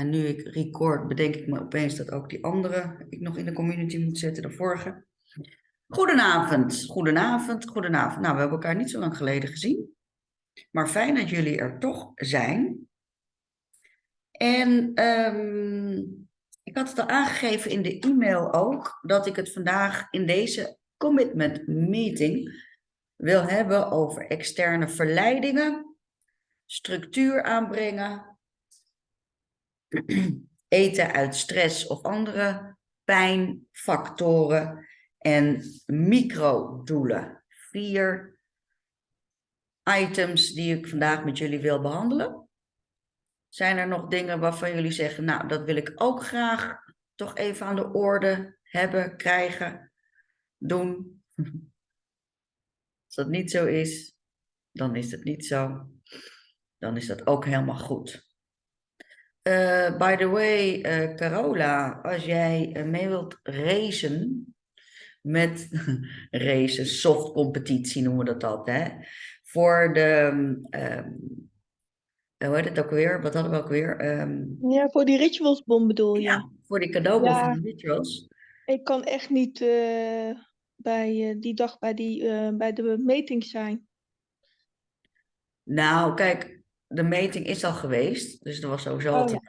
En nu ik record, bedenk ik me opeens dat ook die andere ik nog in de community moet zetten, de vorige. Goedenavond, goedenavond, goedenavond. Nou, we hebben elkaar niet zo lang geleden gezien. Maar fijn dat jullie er toch zijn. En ehm, ik had het al aangegeven in de e-mail ook, dat ik het vandaag in deze commitment meeting wil hebben over externe verleidingen, structuur aanbrengen, eten uit stress of andere pijnfactoren en microdoelen. Vier items die ik vandaag met jullie wil behandelen. Zijn er nog dingen waarvan jullie zeggen, nou, dat wil ik ook graag toch even aan de orde hebben, krijgen, doen? Als dat niet zo is, dan is het niet zo. Dan is dat ook helemaal goed. Uh, by the way, uh, Carola, als jij uh, mee wilt racen met racen, soft competitie noemen we dat altijd, hè? voor de, um, hoe heet het ook weer? Wat hadden we ook weer? Um, ja, voor die ritualsbom bedoel je? Ja, voor die cadeaubon ja, van de rituals. Ik kan echt niet bij die dag bij, die, bij de meting zijn. Nou, kijk, de meting is al geweest, dus er was sowieso Oh, al ja.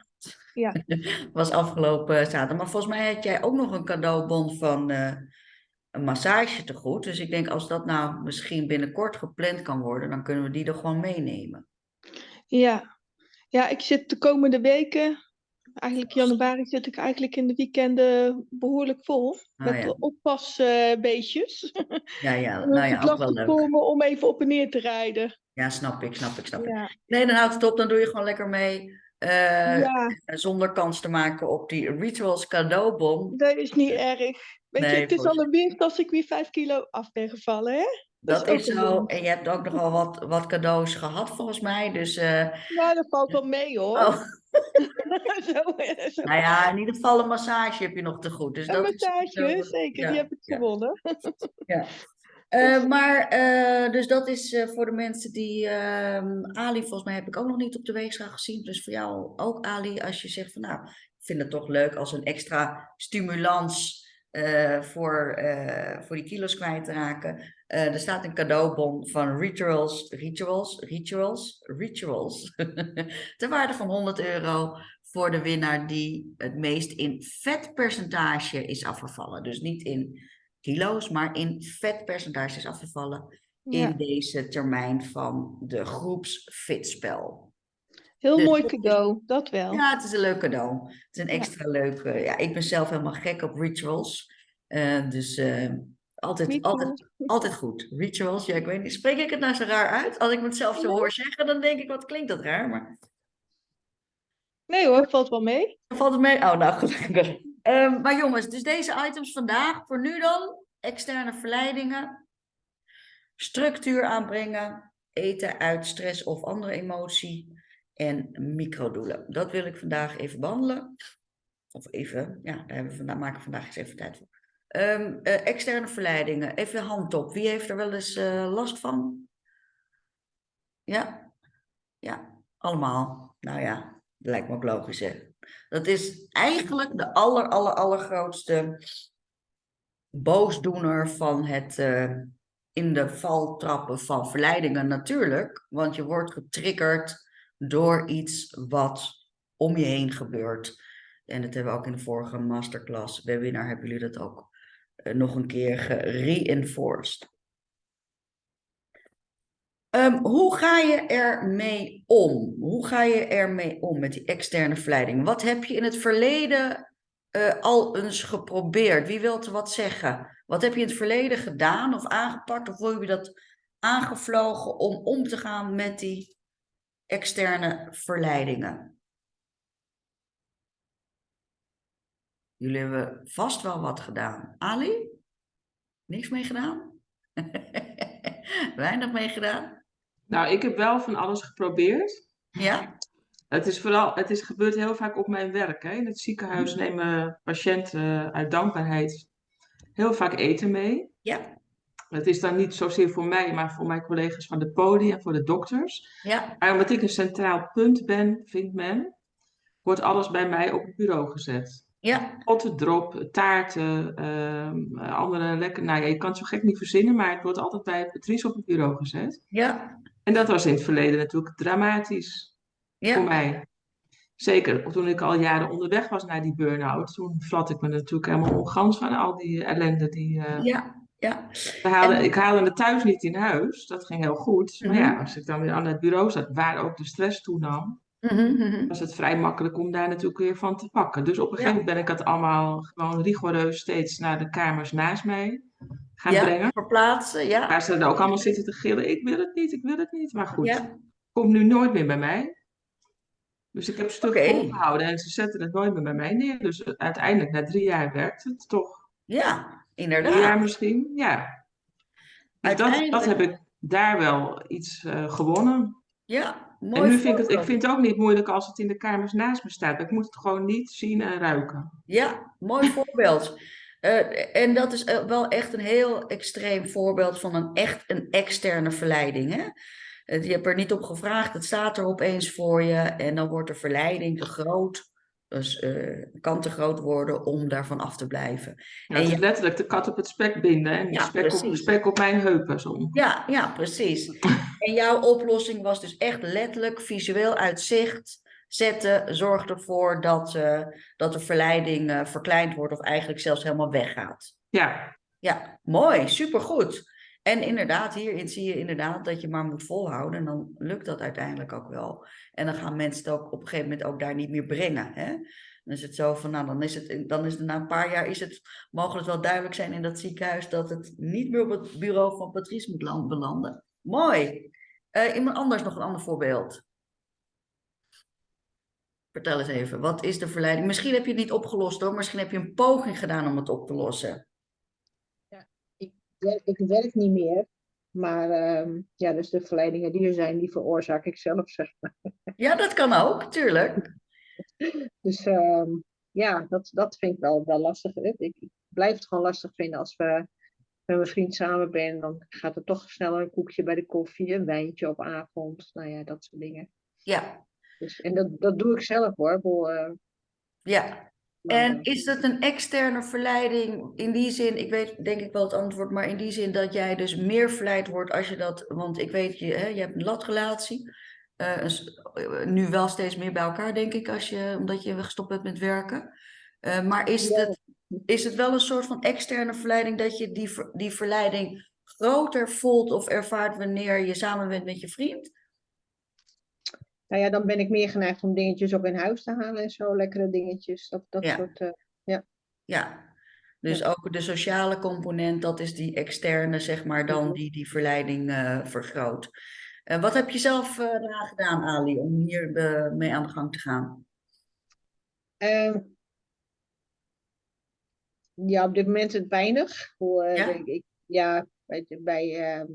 Ja, was afgelopen zaterdag. Maar volgens mij had jij ook nog een cadeaubon van eh, een massage te goed. Dus ik denk als dat nou misschien binnenkort gepland kan worden, dan kunnen we die er gewoon meenemen. ja. ja, ik zit de komende weken, eigenlijk januari, zit ik eigenlijk in de weekenden behoorlijk vol. Ah, met ja. oppasbeestjes. Ja, ja, nou ja, ook wel leuk. om even op en neer te rijden. Ja, snap ik, snap ik, snap ik. Ja, Nee, dan houdt het op, dan doe je gewoon lekker mee. eh, ja, Zonder kans te maken op die rituals cadeaubon. dat is niet erg. Weet je, het is al een winst als ik weer vijf kilo af ben gevallen, hè? Dat is zo. En je hebt ook nogal wat, wat cadeaus gehad volgens mij. Dus eh, Nou, dat valt wel mee, hoor. oh, zo, zo. nou ja, in ieder geval een massage heb je nog te goed. Dus Een dat is massage, zeker, ja, die heb ik ja. gewonnen. Ja. Eh, maar, eh, dus dat is eh, voor de mensen die, ehm, Ali, volgens mij heb ik ook nog niet op de weegschaal gezien. Dus voor jou ook, Ali, als je zegt van nou, ik vind het toch leuk als een extra stimulans voor, voor die kilo's kwijt te raken. Er staat een cadeaubon van Rituals, Rituals, Rituals, Rituals, ter waarde van 100 euro voor de winnaar die het meest in vetpercentage is afgevallen. Dus niet in kilo's, maar in vetpercentage is afgevallen Ja, in deze termijn van de groepsfitspel. heel Dus mooi cadeau, dat wel. Ja, het is een leuk cadeau. Het is een Ja. extra leuk. eh, ja, ik ben zelf helemaal gek op rituals. Eh, dus eh, altijd, altijd, Rituals. altijd goed. Rituals, ja, ik weet niet. Spreek ik het nou zo raar uit? Als ik me het zelf zo hoor zeggen, dan denk ik, wat klinkt dat raar? Maar Nee hoor, valt wel mee. valt het mee. Oh, nou, gelukkig. Ehm, maar jongens, dus deze items vandaag, voor nu dan, externe verleidingen, structuur aanbrengen, eten uit stress of andere emotie en microdoelen. Dat wil ik vandaag even behandelen. Of even, ja, daar we vandaag, maken we vandaag eens even tijd voor. Ehm, eh, externe verleidingen, even hand op. Wie heeft er wel eens eh, last van? Ja? Ja, allemaal. Nou ja, lijkt me ook logisch, hè? Dat is eigenlijk de aller, aller, allergrootste boosdoener van het eh, in de val trappen van verleidingen natuurlijk. Want je wordt getriggerd door iets wat om je heen gebeurt. En dat hebben we ook in de vorige masterclass, webinar, hebben jullie dat ook eh, nog een keer gereinforced. Ehm, hoe ga je ermee om? Hoe ga je ermee om met die externe verleiding? Wat heb je in het verleden eh, al eens geprobeerd? Wie wilt er wat zeggen? Wat heb je in het verleden gedaan of aangepakt? Of hoe heb je dat aangevlogen om om te gaan met die externe verleidingen? Jullie hebben vast wel wat gedaan. Ali? Niks mee gedaan? Weinig mee gedaan? Nou, ik heb wel van alles geprobeerd. Ja? Het is vooral, het is gebeurt heel vaak op mijn werk. Hè. In het ziekenhuis nemen patiënten uit dankbaarheid heel vaak eten mee. Ja? Het is dan niet zozeer voor mij, maar voor mijn collega's van de podium en voor de dokters. Ja? Maar omdat ik een centraal punt ben, vindt men, wordt alles bij mij op het bureau gezet. Ja, Potten, drop, taarten, ehm, andere lekker. Nou ja, je kan het zo gek niet verzinnen, maar het wordt altijd bij Patrice op het bureau gezet. ja, En dat was in het verleden natuurlijk dramatisch voor ja, mij. Zeker toen ik al jaren onderweg was naar die burn-out. Toen vlat ik me natuurlijk helemaal ongans van al die ellende. Die, eh, ja, ja. we haalden, En- Ik haalde het thuis niet in huis. Dat ging heel goed. Maar Mhm. ja, als ik dan weer aan het bureau zat, waar ook de stress toenam, mhm. was het vrij makkelijk om daar natuurlijk weer van te pakken. Dus op een gegeven moment ben ik het allemaal gewoon rigoureus steeds naar de kamers naast mij gaan Ja, brengen. verplaatsen, ja. Waar ze dan ook allemaal zitten te gillen. Ik wil het niet, ik wil het niet. Maar goed, Ja, komt nu nooit meer bij mij. Dus ik heb een stuk Oké. volgehouden en ze zetten het nooit meer bij mij neer. Dus uiteindelijk, na drie jaar werkt het toch. ja, Drie jaar inderdaad. misschien, ja. Dus dat, dat heb ik daar wel iets eh, gewonnen. Ja, mooi en nu vind ik het, ik vind het ook niet moeilijk als het in de kamers naast me staat. Ik moet het gewoon niet zien en ruiken. Ja, mooi voorbeeld. Eh, en dat is eh, wel echt een heel extreem voorbeeld van een echt een externe verleiding. Hè? Je hebt er niet op gevraagd, het staat er opeens voor je en dan wordt de verleiding te groot. Dus eh, kan te groot worden om daarvan af te blijven. Ja, En je- letterlijk de kat op het spek binden en de Ja, spek, op, spek op mijn heupen. Zo. Ja, ja, precies. En jouw oplossing was dus echt letterlijk visueel uit zicht zetten. Zorg ervoor dat, eh, dat de verleiding eh, verkleind wordt of eigenlijk zelfs helemaal weggaat. Ja, Ja, mooi, supergoed. En inderdaad, hierin zie je inderdaad dat je maar moet volhouden. En dan lukt dat uiteindelijk ook wel. En dan gaan mensen het ook op een gegeven moment ook daar niet meer brengen. Hè? Dan is het zo van, nou, dan is het, dan is het na een paar jaar is het, mogen het wel duidelijk zijn in dat ziekenhuis dat het niet meer op het bureau van Patrice moet land- belanden. Mooi. Eh, iemand anders nog een ander voorbeeld. Vertel eens even, wat is de verleiding? Misschien heb je het niet opgelost hoor, misschien heb je een poging gedaan om het op te lossen. werk- ik werk niet meer. Maar ehm, ja, dus de verleidingen die er zijn, die veroorzaak ik zelf, zeg maar. Ja, dat kan ook, tuurlijk. Dus ehm, ja, dat, dat vind ik wel, wel lastig. Ik, ik blijf het gewoon lastig vinden als we met mijn vriend samen ben. Dan gaat er toch sneller een koekje bij de koffie, een wijntje op avond. Nou ja, dat soort dingen. Ja, Dus, en dat, dat doe ik zelf hoor. Eh, ja. En eh, is het een externe verleiding in die zin, ik weet denk ik wel het antwoord, maar in die zin dat jij dus meer verleid wordt als je dat, want ik weet, je, hè, je hebt een latrelatie, s- eh, nu wel steeds meer bij elkaar denk ik, als je, omdat je gestopt bent met werken. Maar is Ja. het, is het wel een soort van externe verleiding dat je die, die verleiding groter voelt of ervaart wanneer je samen bent met je vriend? Nou ja, dan ben ik meer geneigd om dingetjes ook in huis te halen en zo. Lekkere dingetjes. Dat, dat Ja. soort. eh, Ja, dus ook de sociale component, dat is die externe, zeg maar, dan Mhm. die die verleiding eh, vergroot. Wat heb je zelf eh eraan gedaan, Ali, om hier mee aan de gang te gaan? Ehm, ja, op dit moment het weinig. Hoe, Ja? ik, ja, weet je, bij, ehm,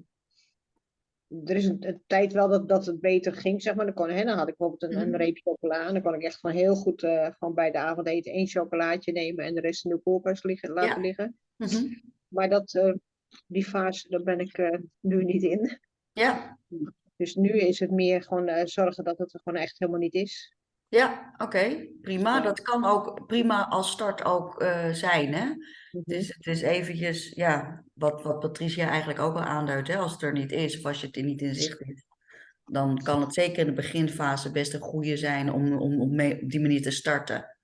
er is een, een tijd wel dat, dat het beter ging, zeg maar. Dan, kon, hè, dan had ik bijvoorbeeld een, een Mhm. reep chocola. En dan kon ik echt gewoon heel goed eh, gewoon bij de avondeten één chocolaatje nemen en de rest in de koelkast liggen, laten Ja. liggen. Mhm. Maar dat, eh, die fase, daar ben ik eh, nu niet in. Ja, Dus nu is het meer gewoon zorgen dat het er gewoon echt helemaal niet is. Ja, oké, prima. Dat kan ook prima als start ook eh, zijn, hè? Mhm. Dus het is eventjes, ja, wat, wat Patricia eigenlijk ook al aanduidt, hè? Als het er niet is of als je het er niet in zicht hebt, dan kan het zeker in de beginfase best een goede zijn om, om, om mee, op die manier te starten.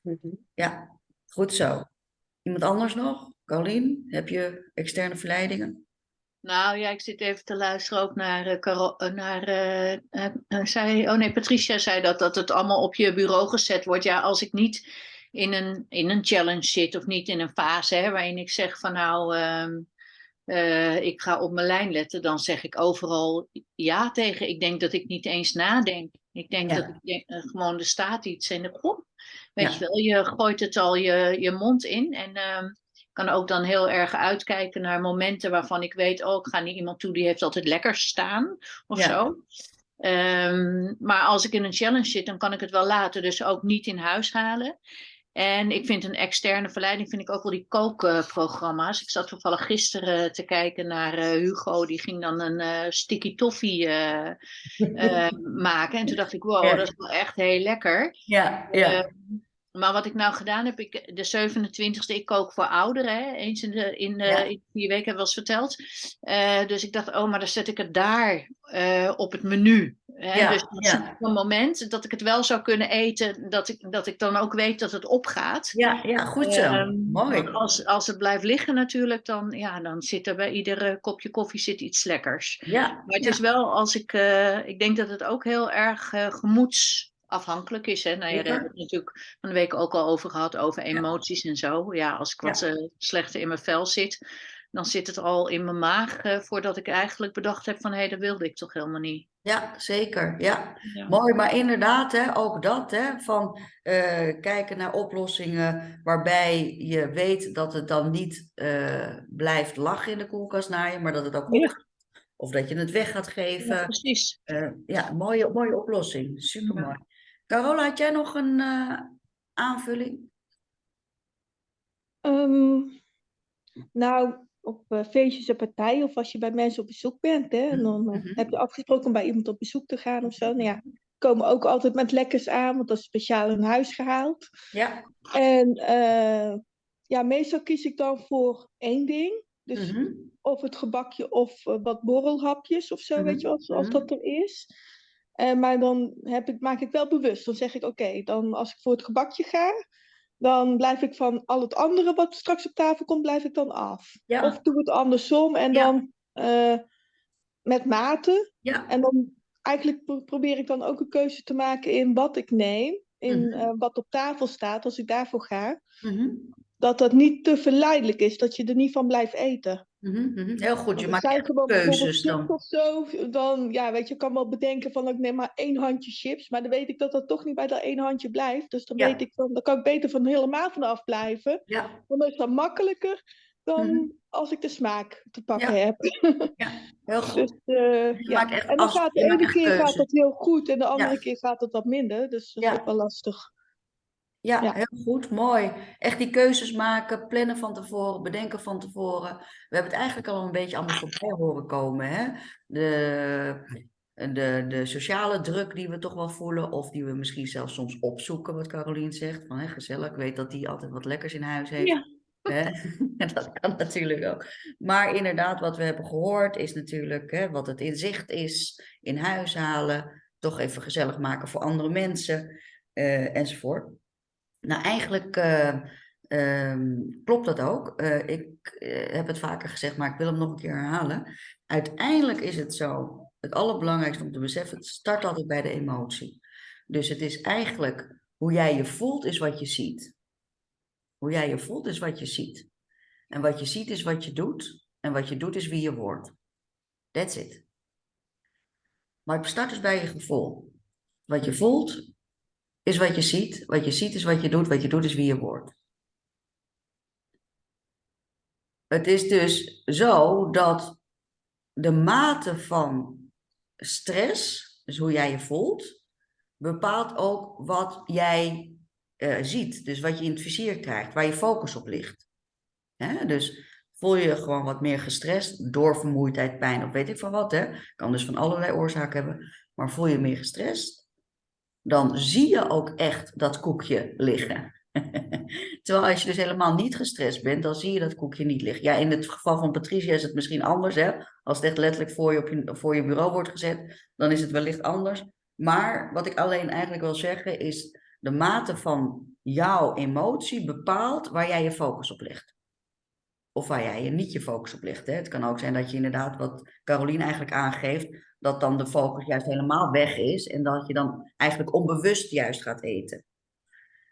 Mhm. Ja, goed zo. Iemand anders nog? Colleen, heb je externe verleidingen? Nou ja, ik zit even te luisteren ook naar, Caro- eh, naar eh, zei, oh nee, Patricia zei dat, dat het allemaal op je bureau gezet wordt. Ja, als ik niet in een, in een challenge zit of niet in een fase hè, waarin ik zeg van nou, ehm, eh, ik ga op mijn lijn letten, dan zeg ik overal ja tegen. Ik denk dat ik niet eens nadenk. Ik denk Ja. dat ik denk, gewoon er staat iets en kom. Weet Ja. je wel, je gooit het al je, je mond in en ehm, ik kan ook dan heel erg uitkijken naar momenten waarvan ik weet, oh, ik ga niet iemand toe die heeft altijd lekker staan of Ja. zo. Ehm, maar als ik in een challenge zit, dan kan ik het wel laten, dus ook niet in huis halen. En ik vind een externe verleiding vind ik ook wel die kookprogramma's. ik zat toevallig gisteren te kijken naar eh, Hugo, die ging dan een eh, sticky toffee eh, maken. En toen dacht ik, wow, dat is wel echt heel lekker. Ja, ja. Maar wat ik nou gedaan heb, ik, de 27e, ik kook voor ouderen. Hè? Eens in de, in de Ja. in vier weken hebben we wel eens verteld. Eh, dus ik dacht, oh, maar dan zet ik het daar eh, op het menu. Hè? Ja, dus dan ja. ik een moment dat ik het wel zou kunnen eten, dat ik, dat ik dan ook weet dat het opgaat. ja, ja, goed zo. Ehm, Mooi. Als, als het blijft liggen natuurlijk, dan, ja, dan zit er bij ieder eh, kopje koffie zit iets lekkers. Ja, Maar het is wel als ik, eh, ik denk dat het ook heel erg eh, gemoedsafhankelijk is. Hè? Nou ja, daar hebben we het natuurlijk van de week ook al over gehad, over emoties en zo. Ja, als ik Ja. wat eh, slechter in mijn vel zit, dan zit het al in mijn maag eh, voordat ik eigenlijk bedacht heb van hé, dat wilde ik toch helemaal niet. Ja, zeker. Ja. Ja. Mooi, maar inderdaad, hè, ook dat, hè, van eh, kijken naar oplossingen waarbij je weet dat het dan niet blijft lachen in de koelkast naar je, maar dat het ook Ja. opgaat. Of dat je het weg gaat Ja, geven. precies. Ja, mooie, mooie oplossing. Supermooi. Carola, had jij nog een eh, aanvulling? Ehm, nou, op eh, feestjes en partijen of als je bij mensen op bezoek bent, hè, en dan eh, Mhm. heb je afgesproken om bij iemand op bezoek te gaan of zo. Nou ja, komen ook altijd met lekkers aan, want dat is speciaal in huis gehaald. Ja. En ja, meestal kies ik dan voor één ding. Dus Mhm. of het gebakje of wat borrelhapjes of zo, Mhm, weet je wel, als mhm. dat er is. Eh, maar dan heb ik, maak ik wel bewust. Dan zeg ik, oké, dan als ik voor het gebakje ga, dan blijf ik van al het andere wat straks op tafel komt, blijf ik dan af. Ja. Of doe het andersom en Ja. dan eh, met mate. Ja. En dan eigenlijk pro- probeer ik dan ook een keuze te maken in wat ik neem. In Mhm. eh, wat op tafel staat, als ik daarvoor ga. Mhm. Dat dat niet te verleidelijk is, dat je er niet van blijft eten. Mhm, mhm. Heel goed, je maakt zijn echt gewoon bijvoorbeeld keuzes chips dan. of zo, dan, ja, weet je, ik kan wel bedenken van ik neem maar één handje chips, maar dan weet ik dat dat toch niet bij dat één handje blijft. Dus dan Ja. weet ik van, dan kan ik beter van helemaal vanaf blijven. Ja, Want dan is dat makkelijker dan Mhm. als ik de smaak te pakken Ja. heb. heel goed. Dus, eh, Je ja. maakt echt En dan af- gaat de je maakt ene echt keer gaat keuzes. dat heel goed en de andere Ja. keer gaat het wat minder. Dus dat is Ja. ook wel lastig. Ja, Ja. heel goed, mooi. Echt die keuzes maken, plannen van tevoren, bedenken van tevoren. We hebben het eigenlijk al een beetje allemaal voorbij horen komen. Hè? De, de, de sociale druk die we toch wel voelen, of die we misschien zelfs soms opzoeken, wat Carolien zegt. Van, hè, gezellig, ik weet dat die altijd wat lekkers in huis heeft. Ja. Hè? dat kan natuurlijk ook. Maar inderdaad, wat we hebben gehoord is natuurlijk hè, wat het inzicht is, in huis halen, toch even gezellig maken voor andere mensen, eh, enzovoort. Nou, eigenlijk eh, ehm, klopt dat ook. Eh, ik eh, heb het vaker gezegd, maar ik wil hem nog een keer herhalen. Uiteindelijk is het zo, het allerbelangrijkste om te beseffen, het start altijd bij de emotie. Dus het is eigenlijk hoe jij je voelt, is wat je ziet. Hoe jij je voelt, is wat je ziet. En wat je ziet, is wat je doet. En wat je doet, is wie je wordt. That's it. Maar het start dus bij je gevoel. Wat je voelt, is wat je ziet. Wat je ziet is wat je doet. Wat je doet is wie je wordt. Het is dus zo dat de mate van stress, dus hoe jij je voelt, bepaalt ook wat jij eh, ziet. Dus wat je in het vizier krijgt, waar je focus op ligt. Hè? Dus voel je gewoon wat meer gestrest door vermoeidheid, pijn of weet ik van wat. Hè? Kan dus van allerlei oorzaken hebben. Maar voel je meer gestrest, dan zie je ook echt dat koekje liggen. Terwijl als je dus helemaal niet gestrest bent, dan zie je dat koekje niet liggen. Ja, in het geval van Patricia is het misschien anders. Hè? Als het echt letterlijk voor je, op je, voor je bureau wordt gezet, dan is het wellicht anders. Maar wat ik alleen eigenlijk wil zeggen is, de mate van jouw emotie bepaalt waar jij je focus op legt. Of waar jij je niet je focus op legt. Hè? Het kan ook zijn dat je inderdaad, wat Caroline eigenlijk aangeeft, dat dan de focus juist helemaal weg is en dat je dan eigenlijk onbewust juist gaat eten.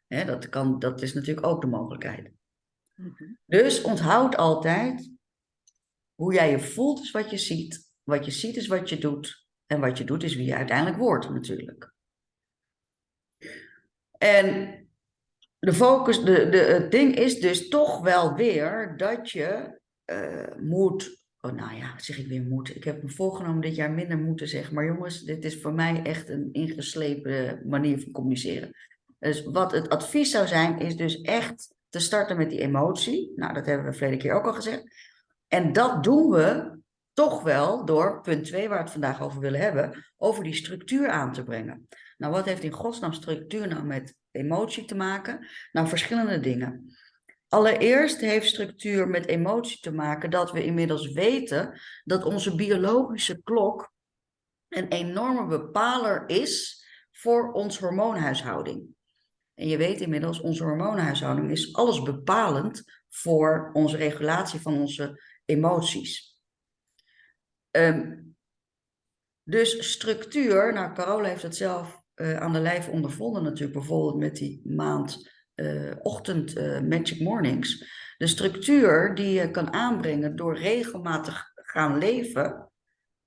Hè, dat, kan, dat is natuurlijk ook de mogelijkheid. Mhm. Dus onthoud altijd, hoe jij je voelt is wat je ziet. Wat je ziet is wat je doet. En wat je doet is wie je uiteindelijk wordt natuurlijk. En de focus, de, de, het ding is dus toch wel weer dat je eh, moet. Oh, nou ja, zeg ik weer moet. Ik heb me voorgenomen dit jaar minder moeten zeggen. Maar jongens, dit is voor mij echt een ingeslepen manier van communiceren. Dus wat het advies zou zijn, is dus echt te starten met die emotie. Nou, dat hebben we verleden keer ook al gezegd. En dat doen we toch wel door punt 2, waar we het vandaag over willen hebben, over die structuur aan te brengen. Nou, wat heeft in godsnaam structuur nou met emotie te maken? Nou, verschillende dingen. Allereerst heeft structuur met emotie te maken dat we inmiddels weten dat onze biologische klok een enorme bepaler is voor ons hormoonhuishouding. En je weet inmiddels, onze hormoonhuishouding is alles bepalend voor onze regulatie van onze emoties. Ehm, dus structuur, nou Carola heeft het zelf uh, aan de lijf ondervonden natuurlijk, bijvoorbeeld met die maand uh, ochtend uh, Magic Mornings. De structuur die je kan aanbrengen door regelmatig gaan leven,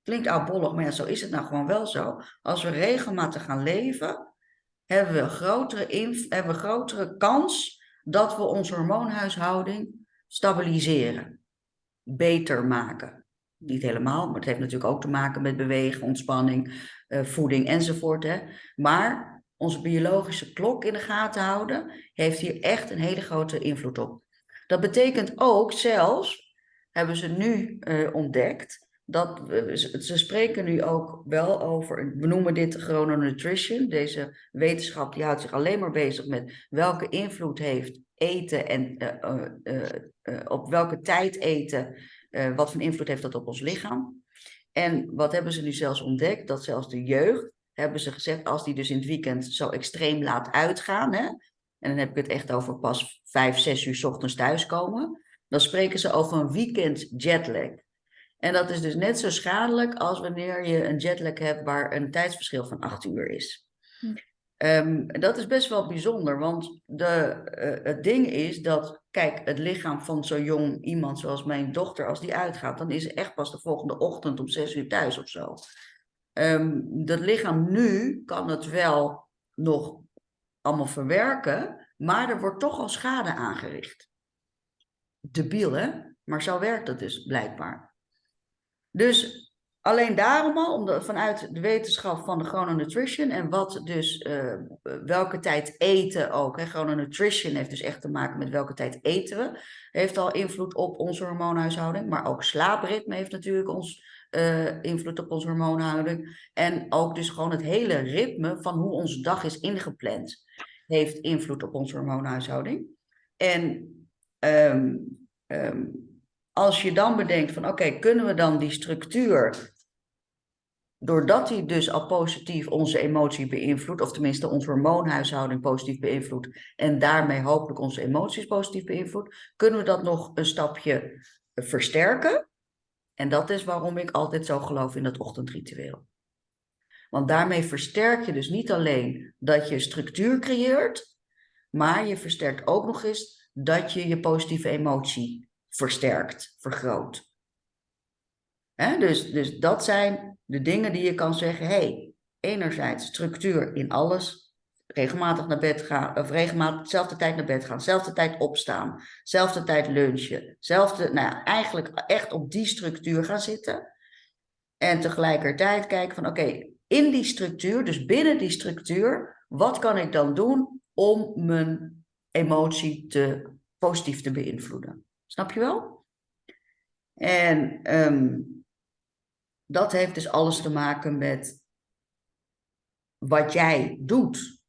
klinkt oudbollig, maar ja, zo is het nou gewoon wel zo. Als we regelmatig gaan leven, hebben we grotere, hebben we grotere kans dat we onze hormoonhuishouding stabiliseren, beter maken. Niet helemaal, maar het heeft natuurlijk ook te maken met bewegen, ontspanning, uh, voeding enzovoort. Hè. Maar onze biologische klok in de gaten houden, heeft hier echt een hele grote invloed op. Dat betekent ook zelfs, hebben ze nu uh, ontdekt, dat we, ze spreken nu ook wel over, we noemen dit chrononutrition. Deze wetenschap die houdt zich alleen maar bezig met welke invloed heeft eten en uh, op welke tijd eten, wat voor invloed heeft dat op ons lichaam. En wat hebben ze nu zelfs ontdekt? Dat zelfs de jeugd, hebben ze gezegd, als die dus in het weekend zo extreem laat uitgaan, hè, en dan heb ik het echt over pas vijf, zes uur s ochtends thuiskomen, dan spreken ze over een weekend jetlag. En dat is dus net zo schadelijk als wanneer je een jetlag hebt waar een tijdsverschil van acht uur is. Hm. Um, dat is best wel bijzonder, want de, uh, het ding is dat, kijk, het lichaam van zo'n jong iemand zoals mijn dochter, als die uitgaat, dan is ze echt pas de volgende ochtend om zes uur thuis of zo. Um, dat lichaam nu kan het wel nog allemaal verwerken, maar er wordt toch al schade aangericht. Debiel, hè? Maar zo werkt het dus blijkbaar. Dus Alleen daarom al, omdat, vanuit de wetenschap van de chrononutrition en wat dus, uh, welke tijd eten ook. Hè, chrononutrition heeft dus echt te maken met welke tijd eten we. Heeft al invloed op onze hormoonhuishouding. Maar ook slaapritme heeft natuurlijk ons, uh, invloed op onze hormoonhouding. En ook dus gewoon het hele ritme van hoe onze dag is ingepland. Heeft invloed op onze hormoonhuishouding. En um, als je dan bedenkt van oké, kunnen we dan die structuur doordat hij dus al positief onze emotie beïnvloedt, of tenminste onze hormoonhuishouding positief beïnvloedt, en daarmee hopelijk onze emoties positief beïnvloedt, kunnen we dat nog een stapje versterken. En dat is waarom ik altijd zo geloof in dat ochtendritueel. Want daarmee versterk je dus niet alleen dat je structuur creëert, maar je versterkt ook nog eens dat je je positieve emotie versterkt, vergroot. Dus, dus dat zijn de dingen die je kan zeggen, hey, enerzijds structuur in alles, regelmatig naar bed gaan, of regelmatig dezelfde tijd naar bed gaan, dezelfde tijd opstaan, dezelfde tijd lunchen, zelfde, nou ja, eigenlijk echt op die structuur gaan zitten. En tegelijkertijd kijken van, oké, in die structuur, dus binnen die structuur, wat kan ik dan doen om mijn emotie te, positief te beïnvloeden? Snap je wel? En um, dat heeft dus alles te maken met wat jij doet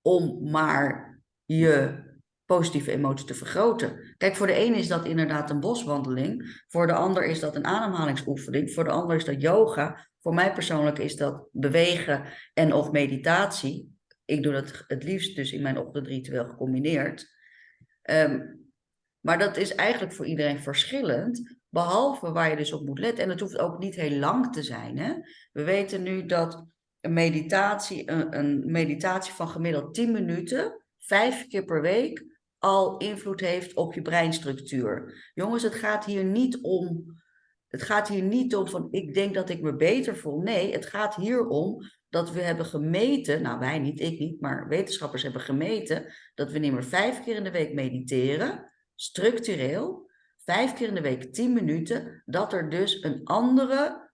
om maar je positieve emotie te vergroten. Kijk, voor de ene is dat inderdaad een boswandeling, voor de ander is dat een ademhalingsoefening, voor de ander is dat yoga, voor mij persoonlijk is dat bewegen en of meditatie. Ik doe dat het liefst dus in mijn ochtendritueel gecombineerd. Um, maar dat is eigenlijk voor iedereen verschillend. Behalve waar je dus op moet letten. En het hoeft ook niet heel lang te zijn. Hè? We weten nu dat een meditatie, een, een meditatie van gemiddeld 10 minuten, vijf keer per week, al invloed heeft op je breinstructuur. Jongens, het gaat hier niet om. Het gaat hier niet om van ik denk dat ik me beter voel. Nee, het gaat hier om dat we hebben gemeten, nou wij niet, ik niet, maar wetenschappers hebben gemeten dat we niet meer vijf keer in de week mediteren, structureel, vijf keer in de week tien minuten, dat er dus een andere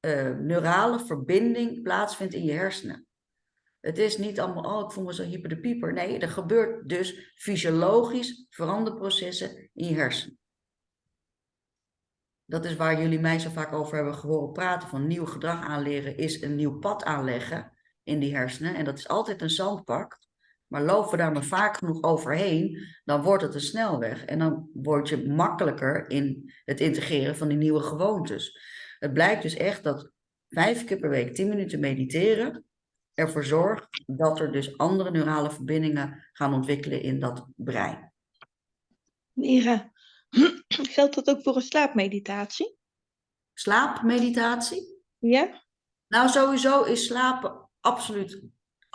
uh, neurale verbinding plaatsvindt in je hersenen. Het is niet allemaal, oh, ik voel me zo hyper de pieper. Nee, er gebeurt dus fysiologisch veranderprocessen in je hersenen. Dat is waar jullie mij zo vaak over hebben gehoord praten. Van nieuw gedrag aanleren is een nieuw pad aanleggen in die hersenen. En dat is altijd een zandpak. Maar lopen we daar maar vaak genoeg overheen, dan wordt het een snelweg. En dan word je makkelijker in het integreren van die nieuwe gewoontes. Het blijkt dus echt dat vijf keer per week tien minuten mediteren ervoor zorgt dat er dus andere neurale verbindingen gaan ontwikkelen in dat brein. Mira, geldt dat ook voor een slaapmeditatie? Slaapmeditatie? Ja? Nou, sowieso is slapen absoluut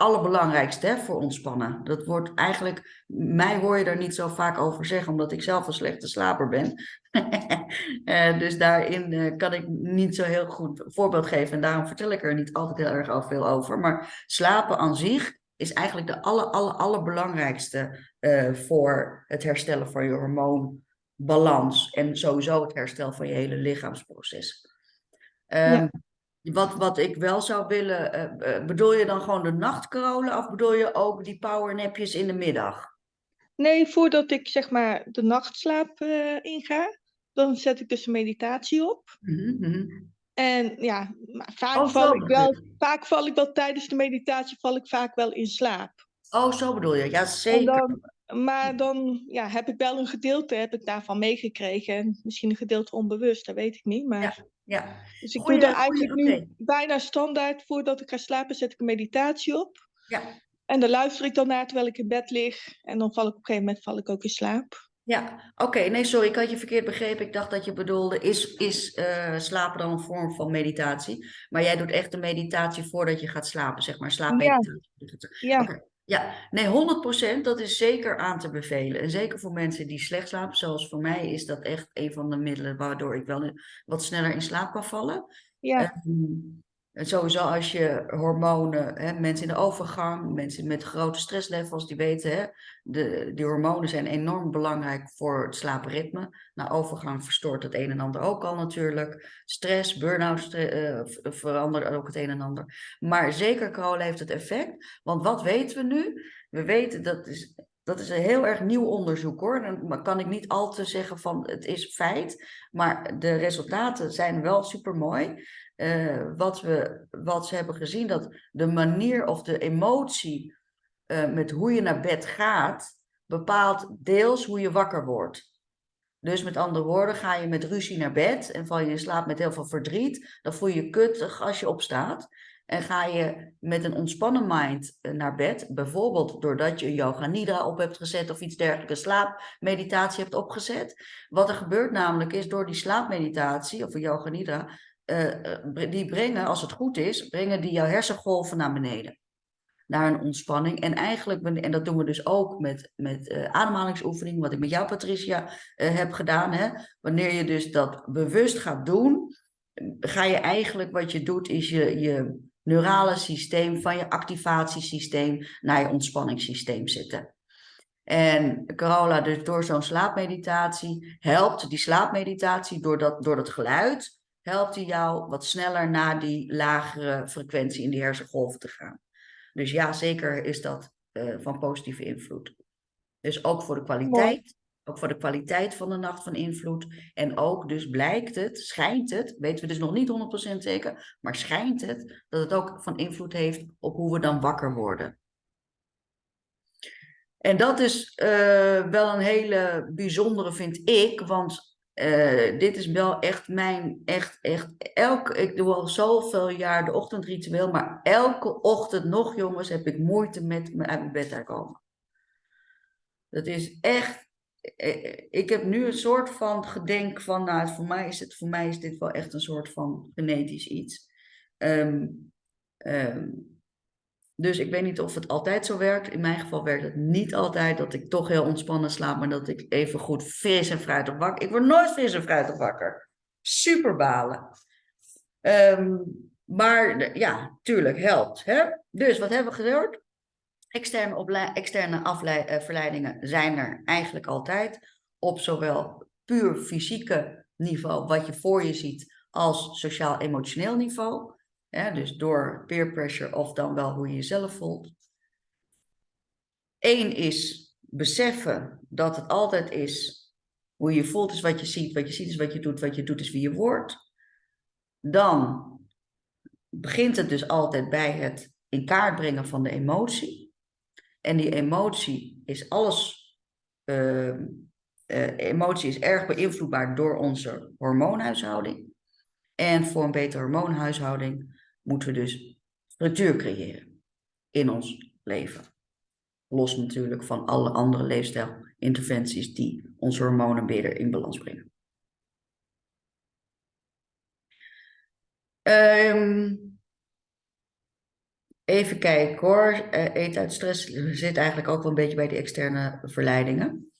allerbelangrijkste hè, voor ontspannen. Dat wordt eigenlijk, mij hoor je er niet zo vaak over zeggen, omdat ik zelf een slechte slaper ben. Eh, dus daarin eh, kan ik niet zo heel goed voorbeeld geven en daarom vertel ik er niet altijd heel erg al veel over. Maar slapen aan zich is eigenlijk de aller, aller, allerbelangrijkste eh, voor het herstellen van je hormoonbalans en sowieso het herstel van je hele lichaamsproces. Ehm, wat, wat ik wel zou willen, eh, eh, bedoel je dan gewoon de nachtcorolen of bedoel je ook die powernapjes in de middag? Nee, voordat ik zeg maar de nachtslaap eh, inga, dan zet ik dus een meditatie op. Mhm, mhm. En ja, maar vaak, Oh, val ik wel, vaak val ik wel tijdens de meditatie val ik vaak wel in slaap. Oh, zo bedoel je. Ja, zeker. dan, maar dan ja, heb ik wel een gedeelte heb ik daarvan meegekregen. En misschien een gedeelte onbewust, dat weet ik niet. Maar, Ja. Dus ik Goeie- doe er goeie- eigenlijk nu bijna standaard voordat ik ga slapen, zet ik een meditatie op. Ja. En daar luister ik dan naar terwijl ik in bed lig. En dan val ik op een gegeven moment val ik ook in slaap. Ja, oké. Nee, sorry, ik had je verkeerd begrepen. Ik dacht dat je bedoelde, is, is eh, slapen dan een vorm van meditatie? Maar jij doet echt de meditatie voordat je gaat slapen, zeg maar, slaapmeditatie. Ja, Oké. Ja, nee, 100% dat is zeker aan te bevelen. En zeker voor mensen die slecht slapen, zoals voor mij, is dat echt een van de middelen waardoor ik wel wat sneller in slaap kan vallen. ja, Ehm, en sowieso als je hormonen, hè, mensen in de overgang, mensen met grote stresslevels, die weten, hè, de, die hormonen zijn enorm belangrijk voor het slaapritme. Na overgang verstoort het een en ander ook al natuurlijk. Stress, burn-out stre- eh, verandert ook het een en ander. Maar zeker kolen heeft het effect. Want wat weten we nu? We weten dat is. Dat is een heel erg nieuw onderzoek hoor. Dan kan ik niet al te zeggen van het is feit. Maar de resultaten zijn wel super mooi. Eh, wat, we, wat ze hebben gezien, dat de manier of de emotie eh, met hoe je naar bed gaat, bepaalt deels hoe je wakker wordt. Dus met andere woorden, ga je met ruzie naar bed en val je in slaap met heel veel verdriet, dan voel je je kuttig als je opstaat. En ga je met een ontspannen mind eh, naar bed, bijvoorbeeld doordat je yoga nidra op hebt gezet of iets dergelijks, slaapmeditatie hebt opgezet. Wat er gebeurt namelijk is, door die slaapmeditatie of yoga nidra, eh, eh, die brengen, als het goed is, brengen die jouw hersengolven naar beneden. Naar een ontspanning. En eigenlijk, en dat doen we dus ook met, met ademhalingsoefeningen, wat ik met jou, Patricia, heb gedaan. Hè? Wanneer je dus dat bewust gaat doen, ga je eigenlijk, wat je doet, is je, je neurale systeem van je activatiesysteem naar je ontspanningssysteem zetten. En Carola, dus door zo'n slaapmeditatie, helpt die slaapmeditatie door dat, door dat geluid, helpt die jou wat sneller naar die lagere frequentie in die hersengolven te gaan. Dus ja, zeker is dat eh, van positieve invloed. Dus ook voor de kwaliteit, ook voor de kwaliteit van de nacht van invloed. En ook dus blijkt het, schijnt het, weten we dus nog niet 100% zeker, maar schijnt het dat het ook van invloed heeft op hoe we dan wakker worden. En dat is eh, wel een hele bijzondere, vind ik, want eh, dit is wel echt mijn, echt, echt, elke, ik doe al zoveel jaar de ochtendritueel, maar elke ochtend nog, jongens, heb ik moeite met me uit mijn bed te komen. Dat is echt, eh, ik heb nu een soort van gedenk van, nou, voor mij is, het, voor mij is dit wel echt een soort van genetisch iets. Ehm, dus ik weet niet of het altijd zo werkt. In mijn geval werkt het niet altijd dat ik toch heel ontspannen slaap, maar dat ik even goed fris en fruitig wakker. Ik word nooit fris en fruitig wakker. Super balen. Ehm, maar ja, tuurlijk, helpt. Hè? Dus wat hebben we gehoord? Externe, externe eh, zijn er eigenlijk altijd. Op zowel puur fysieke niveau, wat je voor je ziet, als sociaal-emotioneel niveau. Dus door peer pressure of dan wel hoe je jezelf voelt. Eén is beseffen dat het altijd is hoe je voelt is wat je ziet, wat je ziet is wat je doet, wat je doet is wie je wordt. Dan begint het dus altijd bij het in kaart brengen van de emotie. En die emotie is alles. eh, eh, emotie is erg beïnvloedbaar door onze hormoonhuishouding. En voor een betere hormoonhuishouding moeten we dus structuur creëren in ons leven. Los natuurlijk van alle andere leefstijlinterventies die onze hormonen beter in balans brengen. Ehm, even kijken hoor. Eten uit stress zit eigenlijk ook wel een beetje bij die externe verleidingen.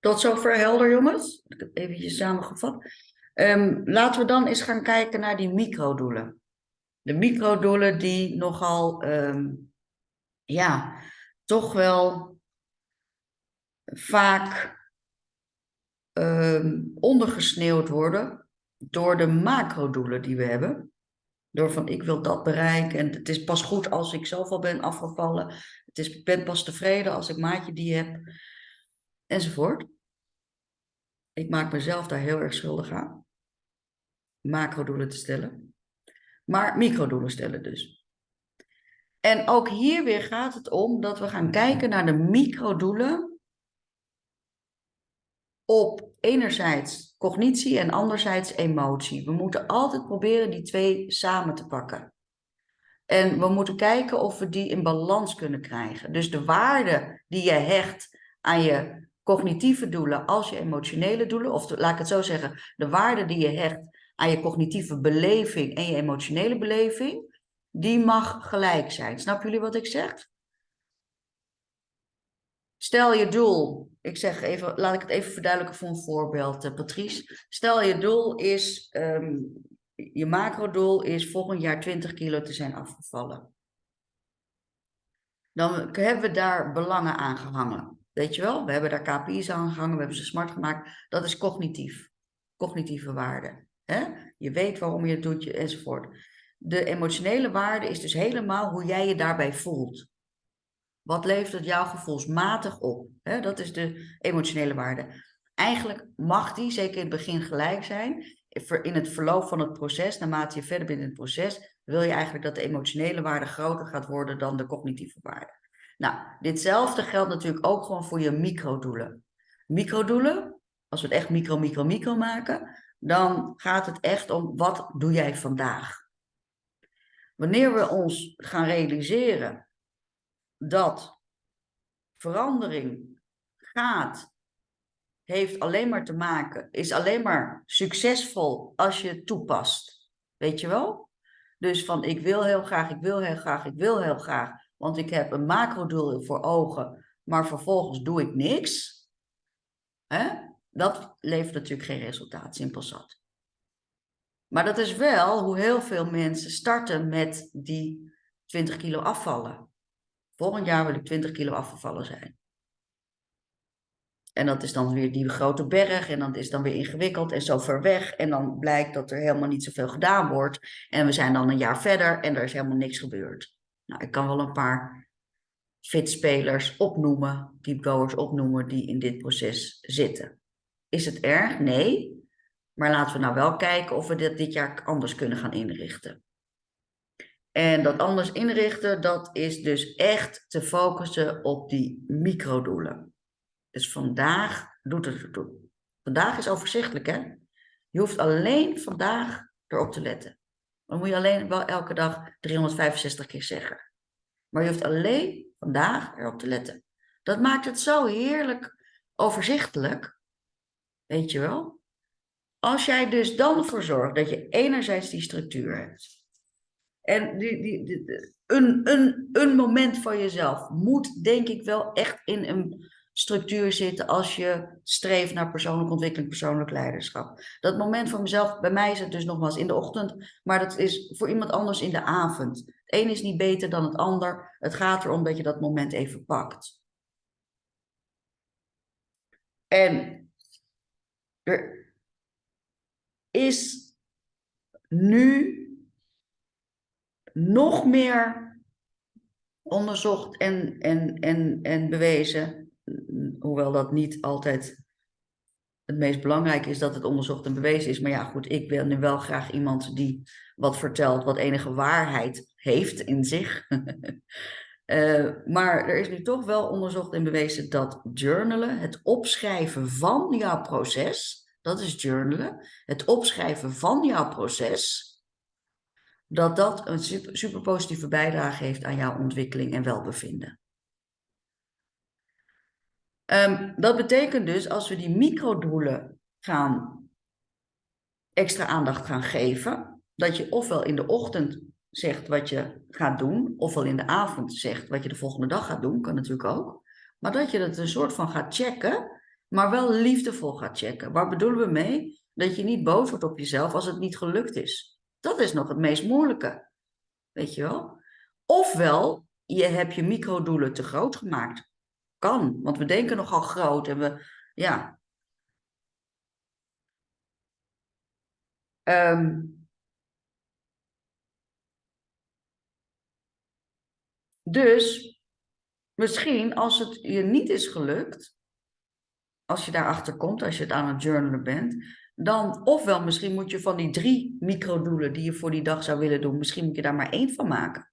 Tot zover helder, jongens. Ik eventjes samengevat. Ehm, laten we dan eens gaan kijken naar die microdoelen. De microdoelen die nogal, ehm, ja, toch wel vaak ehm, ondergesneeuwd worden door de macrodoelen die we hebben. Door van ik wil dat bereiken en het is pas goed als ik zoveel ben afgevallen. Het is, ben pas tevreden als ik maatje die heb. Enzovoort. Ik maak mezelf daar heel erg schuldig aan. Macrodoelen te stellen. Maar microdoelen stellen dus. En ook hier weer gaat het om dat we gaan kijken naar de microdoelen op enerzijds cognitie en anderzijds emotie. We moeten altijd proberen die twee samen te pakken. En we moeten kijken of we die in balans kunnen krijgen. Dus de waarde die je hecht aan je cognitieve doelen als je emotionele doelen, of laat ik het zo zeggen, de waarde die je hecht aan je cognitieve beleving en je emotionele beleving, die mag gelijk zijn. Snappen jullie wat ik zeg? Stel je doel, ik zeg even, laat ik het even verduidelijken voor een voorbeeld, eh, Patrice. Stel je doel is, ehm, je macrodoel is volgend jaar 20 kilo te zijn afgevallen. Dan hebben we daar belangen aan gehangen. Weet je wel, we hebben daar KPI's aan gehangen, we hebben ze smart gemaakt. Dat is cognitief, cognitieve waarde. Hè? Je weet waarom je het doet enzovoort. De emotionele waarde is dus helemaal hoe jij je daarbij voelt. Wat levert het jou gevoelsmatig op? Hè? Dat is de emotionele waarde. Eigenlijk mag die, zeker in het begin, gelijk zijn. In het verloop van het proces, naarmate je verder bent in het proces, wil je eigenlijk dat de emotionele waarde groter gaat worden dan de cognitieve waarde. Nou, ditzelfde geldt natuurlijk ook gewoon voor je microdoelen. Microdoelen, als we het echt micro, micro, micro maken, dan gaat het echt om wat doe jij vandaag? Wanneer we ons gaan realiseren dat verandering gaat, heeft alleen maar te maken, is alleen maar succesvol als je het toepast. Weet je wel? Dus van ik wil heel graag, ik wil heel graag, ik wil heel graag, want ik heb een macrodoel voor ogen, maar vervolgens doe ik niks. Hè? Dat levert natuurlijk geen resultaat, simpel zat. Maar dat is wel hoe heel veel mensen starten met die 20 kilo afvallen. Volgend jaar wil ik 20 kilo afgevallen zijn. En dat is dan weer die grote berg en dat is dan weer ingewikkeld en zo ver weg. En dan blijkt dat er helemaal niet zoveel gedaan wordt. En we zijn dan een jaar verder en er is helemaal niks gebeurd. Nou, ik kan wel een paar fitspelers opnoemen, deepgoers opnoemen, die in dit proces zitten. Is het erg? Nee. Maar laten we nou wel kijken of we dit dit jaar anders kunnen gaan inrichten. En dat anders inrichten, dat is dus echt te focussen op die microdoelen. Dus vandaag doet het ertoe. Vandaag is overzichtelijk, hè? Je hoeft alleen vandaag erop te letten. Dan moet je alleen wel elke dag 365 keer zeggen. Maar je hoeft alleen vandaag erop te letten. Dat maakt het zo heerlijk overzichtelijk. Weet je wel? Als jij dus dan ervoor zorgt dat je enerzijds die structuur hebt. En die, die, een, een, een moment van jezelf moet denk ik wel echt in een structuur zitten als je streeft naar persoonlijke ontwikkeling, persoonlijk leiderschap. Dat moment van mezelf, bij mij is het dus nogmaals in de ochtend, maar dat is voor iemand anders in de avond. Het een is niet beter dan het ander. Het gaat erom dat je dat moment even pakt. En er is nu nog meer onderzocht en, en, en, en bewezen, hoewel dat niet altijd het meest belangrijke is dat het onderzocht en bewezen is. Maar ja, goed, ik wil nu wel graag iemand die wat vertelt, wat enige waarheid heeft in zich. Eh, maar er is nu toch wel onderzocht en bewezen dat journalen, het opschrijven van jouw proces, dat is journalen, het opschrijven van jouw proces, dat dat een super, super positieve bijdrage heeft aan jouw ontwikkeling en welbevinden. Ehm, dat betekent dus als we die microdoelen gaan extra aandacht gaan geven, dat je ofwel in de ochtend zegt wat je gaat doen, ofwel in de avond zegt wat je de volgende dag gaat doen, kan natuurlijk ook. Maar dat je het een soort van gaat checken, maar wel liefdevol gaat checken. Waar bedoelen we mee? Dat je niet boos wordt op jezelf als het niet gelukt is. Dat is nog het meest moeilijke. Weet je wel? Ofwel, je hebt je microdoelen te groot gemaakt. Kan, want we denken nogal groot en we, ja. Ehm, dus misschien als het je niet is gelukt, als je daarachter komt, als je het aan het journalen bent, dan ofwel misschien moet je van die drie microdoelen die je voor die dag zou willen doen, misschien moet je daar maar één van maken.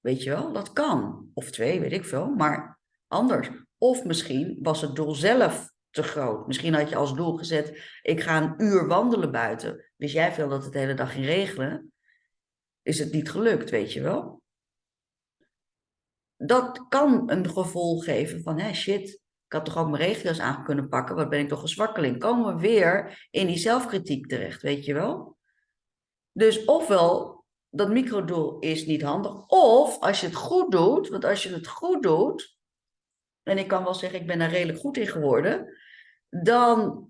Weet je wel, dat kan. Of twee, weet ik veel, maar anders. Of misschien was het doel zelf te groot. Misschien had je als doel gezet, ik ga een uur wandelen buiten. Wist jij veel dat het de hele dag ging regelen? Is het niet gelukt, weet je wel? Dat kan een gevoel geven van, hé shit, ik had toch ook mijn regio's aan kunnen pakken, wat ben ik toch een zwakkeling. Komen we weer in die zelfkritiek terecht, weet je wel? Dus ofwel dat microdoel is niet handig. Of als je het goed doet, want als je het goed doet, en ik kan wel zeggen, ik ben daar redelijk goed in geworden, dan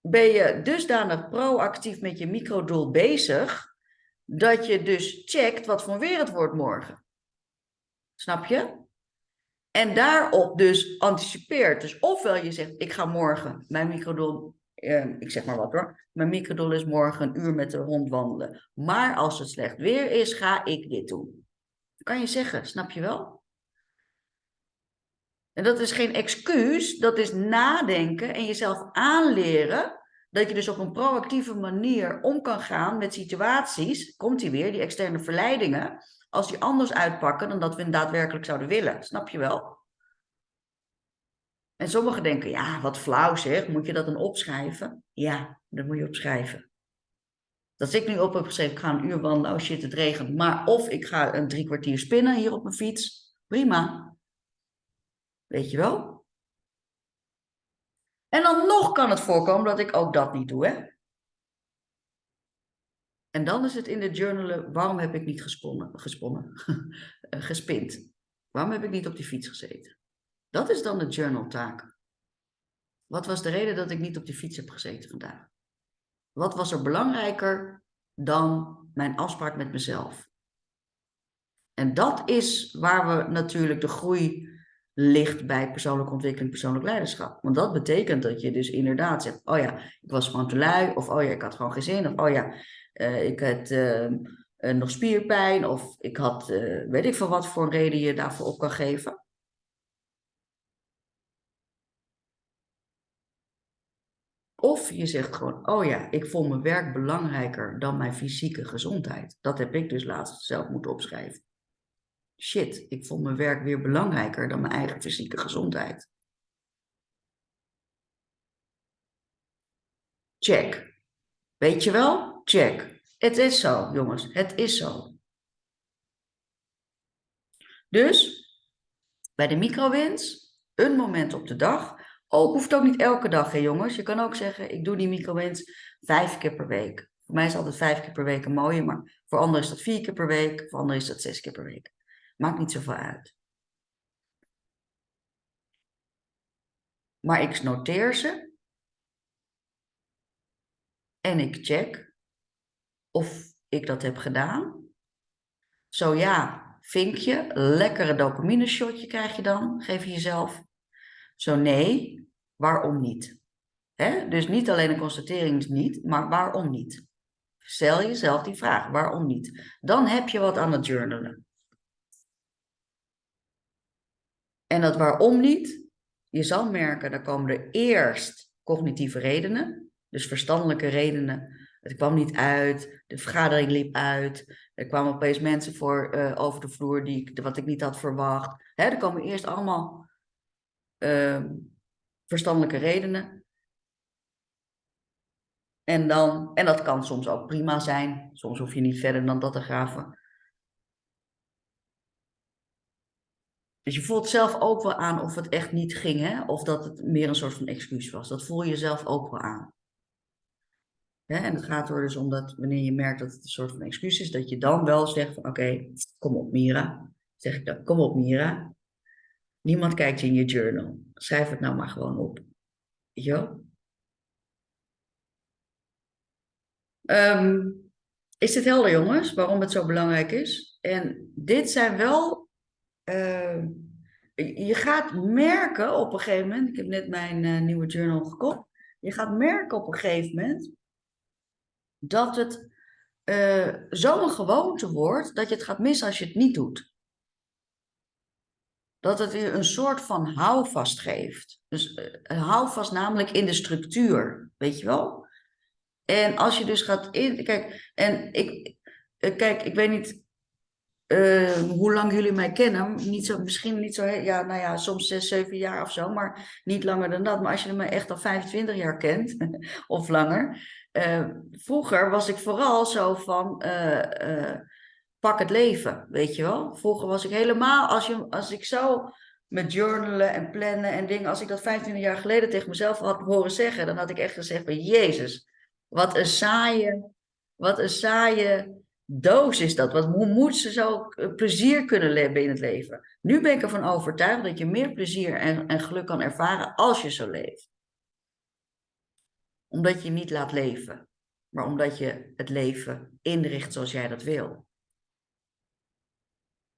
ben je dusdanig proactief met je microdoel bezig, dat je dus checkt wat voor weer het wordt morgen. Snap je? En daarop dus anticipeert. Dus ofwel je zegt, ik ga morgen mijn microdoel Ehm, ik zeg maar wat hoor, mijn microdoel is morgen een uur met de hond wandelen. Maar als het slecht weer is, ga ik dit doen. kan je zeggen, snap je wel? En dat is geen excuus, dat is nadenken en jezelf aanleren dat je dus op een proactieve manier om kan gaan met situaties, komt die weer, die externe verleidingen, als die anders uitpakken dan dat we daadwerkelijk zouden willen. Snap je wel? En sommigen denken, ja, wat flauw zeg, moet je dat dan opschrijven? Ja, dat moet je opschrijven. Dat ik nu op heb geschreven, ik ga een uur wandelen, oh shit, het regent. Maar of ik ga een drie kwartier spinnen hier op mijn fiets, prima. Weet je wel? En dan nog kan het voorkomen dat ik ook dat niet doe, hè? En dan is het in de journalen, waarom heb ik niet gesponnen, gesponnen, gespind? Waarom heb ik niet op die fiets gezeten? Dat is dan de journaltaak. Wat was de reden dat ik niet op die fiets heb gezeten vandaag? Wat was er belangrijker dan mijn afspraak met mezelf? En dat is waar we natuurlijk de groei ligt bij persoonlijke ontwikkeling, persoonlijk leiderschap. Want dat betekent dat je dus inderdaad zegt, oh ja, ik was gewoon te lui, of oh ja, ik had gewoon geen zin, of oh ja, uh, ik had uh, uh, nog spierpijn, of ik had, weet ik veel wat voor reden je daarvoor op kan geven. Of je zegt gewoon, oh ja, ik vond mijn werk belangrijker dan mijn fysieke gezondheid. Dat heb ik dus laatst zelf moeten opschrijven. Shit, ik vond mijn werk weer belangrijker dan mijn eigen fysieke gezondheid. Check. Weet je wel? Check. Het is zo, jongens. Het is zo. Dus, bij de microwins, een moment op de dag ook hoeft ook niet elke dag, hè jongens. Je kan ook zeggen, ik doe die microwins vijf keer per week. Voor mij is altijd vijf keer per week een mooie, maar voor anderen is dat vier keer per week, voor anderen is dat zes keer per week. Maakt niet zoveel uit. Maar ik noteer ze. En ik check of ik dat heb gedaan. Zo ja, vinkje, lekkere dopamine shotje krijg je dan, geef je jezelf. Zo nee, waarom niet? Dus niet alleen een constatering is niet, maar waarom niet? Stel jezelf die vraag, waarom niet? Dan heb je wat aan het journalen. En dat waarom niet, je zal merken, dan komen er eerst cognitieve redenen, dus verstandelijke redenen. Het kwam niet uit, de vergadering liep uit, er kwamen opeens mensen voor, eh, over de vloer die, wat ik niet had verwacht. Hè, er komen eerst allemaal ehm, verstandelijke redenen. En, dan, en dat kan soms ook prima zijn. Soms hoef je niet verder dan dat te graven. Dus je voelt zelf ook wel aan of het echt niet ging, hè? of dat het meer een soort van excuus was. Dat voel je zelf ook wel aan. Hè? En het gaat er dus om dat wanneer je merkt dat het een soort van excuus is, dat je dan wel zegt van oké, kom op Mira. Zeg ik dan, kom op Mira. Niemand kijkt in je journal. Schrijf het nou maar gewoon op. Wel? Ehm, is dit helder, jongens, waarom het zo belangrijk is? En dit zijn wel. ehm, je gaat merken op een gegeven moment. Ik heb net mijn eh, nieuwe journal gekocht. Je gaat merken op een gegeven moment. Dat het eh zo'n gewoonte wordt. dat je het gaat missen als je het niet doet. Dat het je een soort van houvast geeft. Dus een houvast namelijk in de structuur, weet je wel? En als je dus gaat in. Kijk, en ik, eh, kijk, ik weet niet hoe lang jullie mij kennen. Niet zo, misschien niet zo, ja, nou ja, soms zes, zeven jaar of zo, maar niet langer dan dat. Maar als je me echt al 25 jaar kent, of langer. Eh, vroeger was ik vooral zo van. eh, eh, pak het leven, weet je wel? Vroeger was ik helemaal, als, je, als ik zo met journalen en plannen en dingen, als ik dat 25 jaar geleden tegen mezelf had horen zeggen, dan had ik echt gezegd van Jezus, wat een saaie, wat een saaie doos is dat. Wat, hoe moet ze zo eh, plezier kunnen hebben in het leven? Nu ben ik ervan overtuigd dat je meer plezier en, en geluk kan ervaren als je zo leeft. Omdat je niet laat leven, maar omdat je het leven inricht zoals jij dat wil.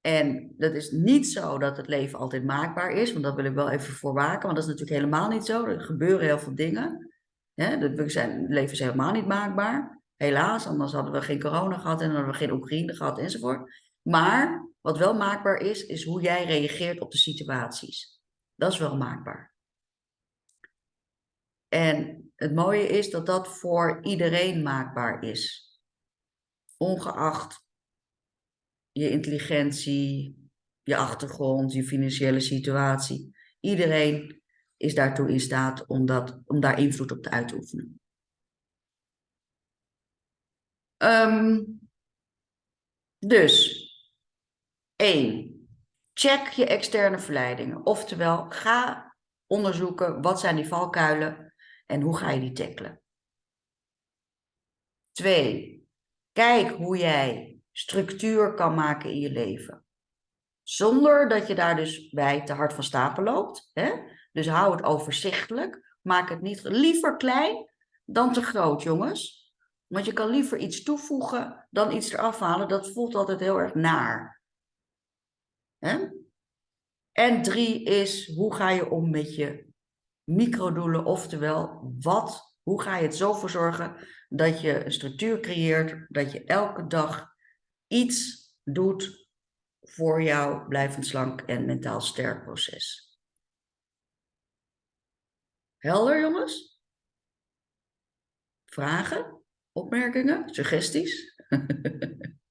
En dat is niet zo dat het leven altijd maakbaar is, want dat wil ik wel even voorwaken, want dat is natuurlijk helemaal niet zo. Er gebeuren heel veel dingen. Hè? het leven is helemaal niet maakbaar. Helaas, anders hadden we geen corona gehad en hadden we geen Oekraïne gehad enzovoort. Maar wat wel maakbaar is, is hoe jij reageert op de situaties. Dat is wel maakbaar. En het mooie is dat dat voor iedereen maakbaar is. Ongeacht je intelligentie, je achtergrond, je financiële situatie. Iedereen is daartoe in staat om, dat, om daar invloed op te uitoefenen. Ehm, dus, één, check je externe verleidingen. Oftewel, ga onderzoeken wat zijn die valkuilen en hoe ga je die tackelen. Twee, kijk hoe jij structuur kan maken in je leven. Zonder dat je daar dus bij te hard van stapel loopt. Hè? Dus hou het overzichtelijk. Maak het niet liever klein dan te groot, jongens. Want je kan liever iets toevoegen dan iets eraf halen. Dat voelt altijd heel erg naar. Hè? En drie is, hoe ga je om met je microdoelen? Oftewel, wat, hoe ga je het zo voor zorgen dat je een structuur creëert, dat je elke dag iets doet voor jouw blijvend slank en mentaal sterk proces. Helder, jongens? Vragen? Opmerkingen? Suggesties?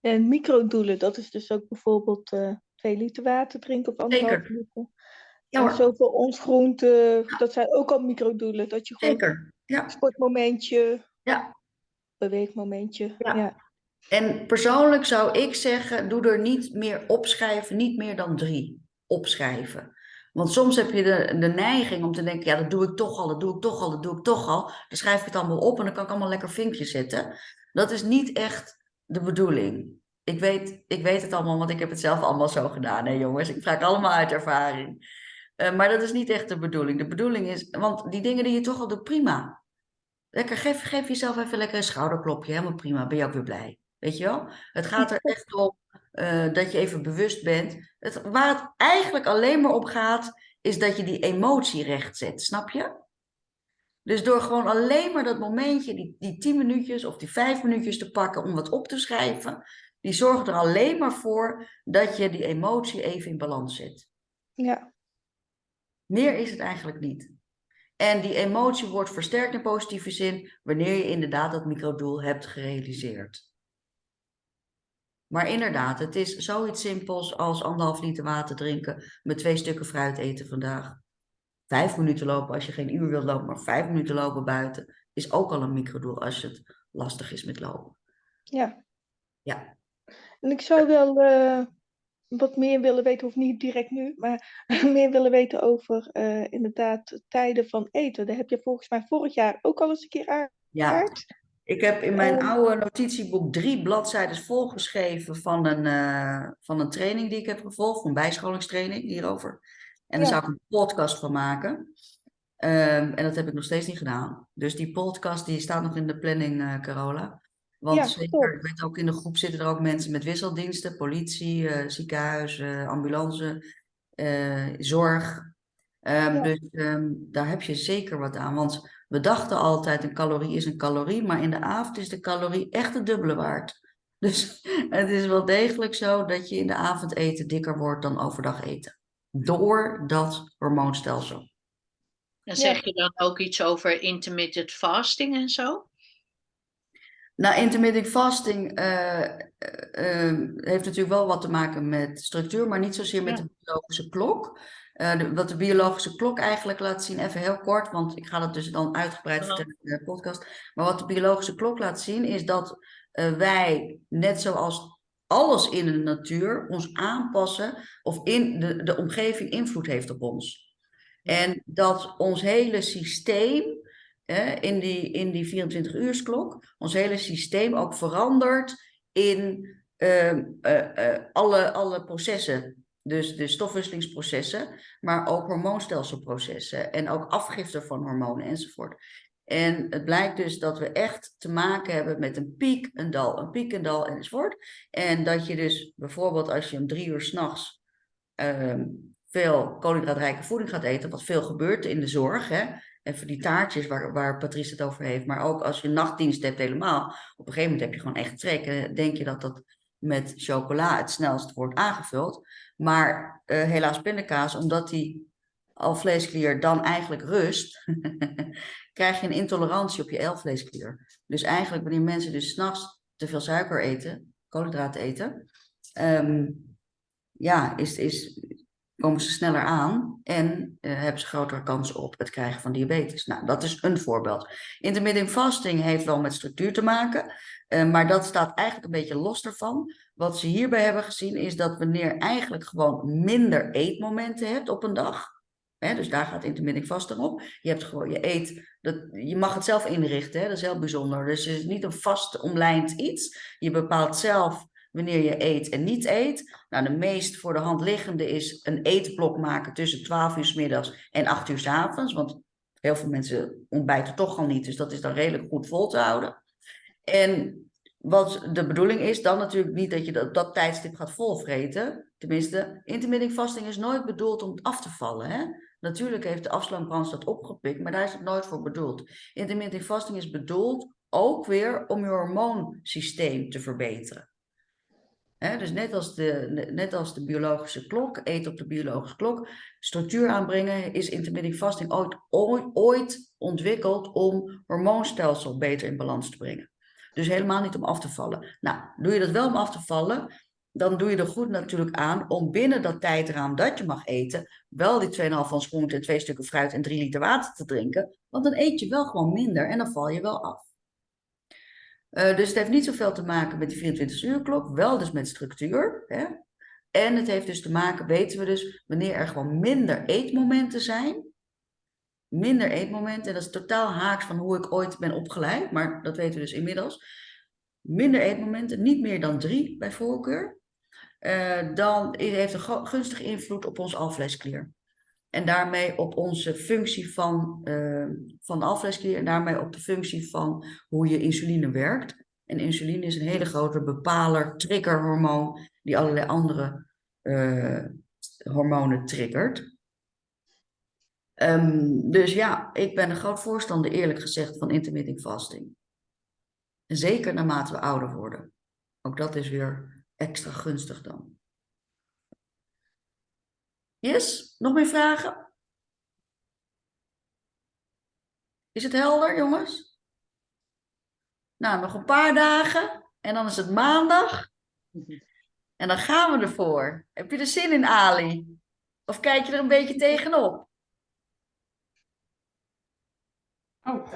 En microdoelen, dat is dus ook bijvoorbeeld eh, twee liter water drinken of anderhalf liter. Ja en zoveel ons groente, dat zijn ook al microdoelen. Dat je gewoon zeker. Ja. sportmomentje, Ja. beweegmomentje. Ja. Ja. En persoonlijk zou ik zeggen, doe er niet meer opschrijven, niet meer dan drie opschrijven. Want soms heb je de, de neiging om te denken, ja, dat doe ik toch al, dat doe ik toch al, dat doe ik toch al. Dan schrijf ik het allemaal op en dan kan ik allemaal lekker vinkjes zetten. Dat is niet echt de bedoeling. Ik weet, ik weet het allemaal, want ik heb het zelf allemaal zo gedaan, hè jongens. Ik vraag allemaal uit ervaring. Eh, maar dat is niet echt de bedoeling. De bedoeling is, want die dingen die je toch al doet, prima. Lekker, geef, geef jezelf even lekker een schouderklopje, helemaal prima, ben je ook weer blij. Weet je wel? Het gaat er echt om eh, dat je even bewust bent. Het, waar het eigenlijk alleen maar om gaat, is dat je die emotie recht zet, snap je? Dus door gewoon alleen maar dat momentje, die, die tien minuutjes of die vijf minuutjes te pakken om wat op te schrijven, die zorgt er alleen maar voor dat je die emotie even in balans zet. Ja, Meer is het eigenlijk niet. En die emotie wordt versterkt in positieve zin wanneer je inderdaad dat microdoel hebt gerealiseerd. Maar inderdaad, het is zoiets simpels als anderhalf liter water drinken met twee stukken fruit eten vandaag. Vijf minuten lopen als je geen uur wilt lopen, maar vijf minuten lopen buiten is ook al een microdoel als het lastig is met lopen. ja. Ja. En ik zou wel eh, wat meer willen weten, of niet direct nu, maar meer willen weten over eh, inderdaad tijden van eten. Daar heb je volgens mij vorig jaar ook al eens een keer Ja, aangehaald. ik heb in mijn Ehm. oude notitieboek drie bladzijden volgeschreven van een, eh, van een training die ik heb gevolgd, een bijscholingstraining hierover. En daar Ja. zou ik een podcast van maken. Ehm, en dat heb ik nog steeds niet gedaan. Dus die podcast die staat nog in de planning, eh, Carola. Want Ja, zeker, ik weet ook in de groep zitten er ook mensen met wisseldiensten, politie, eh, ziekenhuis, eh, ambulance, eh, zorg. Ehm, Ja. Dus ehm, daar heb je zeker wat aan. Want we dachten altijd een calorie is een calorie, maar in de avond is de calorie echt het dubbele waard. Dus het is wel degelijk zo dat je in de avond eten dikker wordt dan overdag eten. Door dat hormoonstelsel. En zeg je dan ook iets over intermittent fasting en zo? Nou, intermittent fasting eh, eh, eh, heeft natuurlijk wel wat te maken met structuur, maar niet zozeer met Ja. de biologische klok. De- wat de biologische klok eigenlijk laat zien, even heel kort, want ik ga dat dus dan uitgebreid vertellen in de podcast. Maar wat de biologische klok laat zien, is dat wij, net zoals alles in de natuur, ons aanpassen of in de, de omgeving invloed heeft op ons. En dat ons hele systeem in die, in die 24-uursklok, ons hele systeem ook verandert in ehm, eh, eh, alle, alle processen. Dus de stofwisselingsprocessen, maar ook hormoonstelselprocessen en ook afgifte van hormonen enzovoort. En het blijkt dus dat we echt te maken hebben met een piek, een dal, een piek, een dal enzovoort. En dat je dus bijvoorbeeld als je om drie uur s'nachts ehm veel koolhydraatrijke voeding gaat eten, wat veel gebeurt in de zorg, hè, even die taartjes waar, waar Patrice het over heeft, maar ook als je nachtdienst hebt helemaal, op een gegeven moment heb je gewoon echt trek. En denk je dat dat met chocola het snelst wordt aangevuld. Maar eh, helaas pindakaas, omdat die alvleesklier dan eigenlijk rust, krijg je een intolerantie op je alvleesklier. Dus eigenlijk wanneer mensen dus s'nachts te veel suiker eten, koolhydraten eten, ehm, ja, is, is, komen ze sneller aan en eh, hebben ze grotere kans op het krijgen van diabetes. Nou, dat is een voorbeeld. Intermittent fasting heeft wel met structuur te maken, eh, maar dat staat eigenlijk een beetje los ervan. Wat ze hierbij hebben gezien is dat wanneer eigenlijk gewoon minder eetmomenten hebt op een dag, hè, dus daar gaat intermittent fasting op. Je hebt gewoon, je eet, dat, je mag het zelf inrichten, hè, dat is heel bijzonder. Dus het is niet een vast omlijnd iets. Je bepaalt zelf wanneer je eet en niet eet. Nou, de meest voor de hand liggende is een eetblok maken tussen 12 uur 's middags en 8 uur 's avonds. Want heel veel mensen ontbijten toch al niet, dus dat is dan redelijk goed vol te houden. En wat de bedoeling is, dan natuurlijk niet dat je dat, dat tijdstip gaat volvreten. Tenminste, intermittent fasting is nooit bedoeld om af te vallen. Hè? Natuurlijk heeft de afslankbrand dat opgepikt, maar daar is het nooit voor bedoeld. Intermittent fasting is bedoeld ook weer om je hormoonsysteem te verbeteren. Dus net als, de, net als de biologische klok, eten op de biologische klok, structuur aanbrengen, is intermittent fasting ooit, ooit, ooit ontwikkeld om hormoonstelsel beter in balans te brengen. Dus helemaal niet om af te vallen. Nou, doe je dat wel om af te vallen, dan doe je er goed natuurlijk aan om binnen dat tijdraam dat je mag eten, wel die 2,5 van groente en twee stukken fruit en 3 liter water te drinken. Want dan eet je wel gewoon minder en dan val je wel af. Uh, dus het heeft niet zoveel te maken met die 24 uur klok, wel dus met structuur. Hè? En het heeft dus te maken, weten we dus, wanneer er gewoon minder eetmomenten zijn. Minder eetmomenten, en dat is totaal haaks van hoe ik ooit ben opgeleid, maar dat weten we dus inmiddels. Minder eetmomenten, niet meer dan drie bij voorkeur. Uh, dan heeft een gunstige invloed op ons alvleesklier. En daarmee op onze functie van, uh, van de en daarmee op de functie van hoe je insuline werkt. En insuline is een hele grote bepaler, triggerhormoon, die allerlei andere uh, hormonen triggert. Ehm, dus ja, ik ben een groot voorstander, eerlijk gezegd, van intermittent fasting. Zeker naarmate we ouder worden. Ook dat is weer extra gunstig dan. Yes, nog meer vragen? Is het helder, jongens? Nou, nog een paar dagen en dan is het maandag. En dan gaan we ervoor. Heb je er zin in, Ali? Of kijk je er een beetje tegenop? Oh,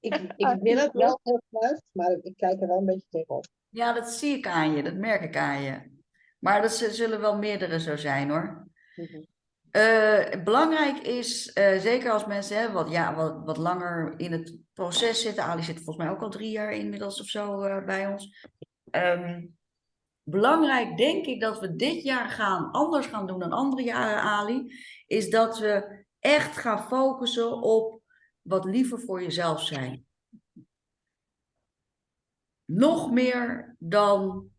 Ik, ik wil het wel heel graag, maar ik kijk er wel een beetje tegenop. Ja, dat zie ik aan je, dat merk ik aan je. Maar dat zullen wel meerdere zo zijn hoor. Mhm. Eh, belangrijk is, eh, zeker als mensen hè, wat, ja, wat, wat langer in het proces zitten. Ali zit volgens mij ook al drie jaar inmiddels of zo eh, bij ons. Ehm, belangrijk denk ik dat we dit jaar gaan, anders gaan doen dan andere jaren, Ali. Is dat we echt gaan focussen op wat liever voor jezelf zijn. Nog meer dan